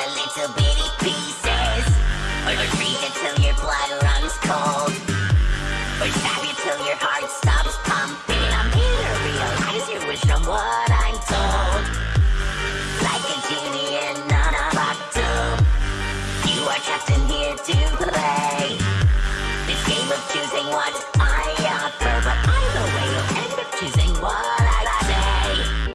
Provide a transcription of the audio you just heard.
into little bitty pieces. Or freeze until your blood runs cold. Or stab you till your heart stops pumping. I'm here to realize your wish from what I'm told. Like a genie in a bottle You are trapped in here to play. This game of choosing what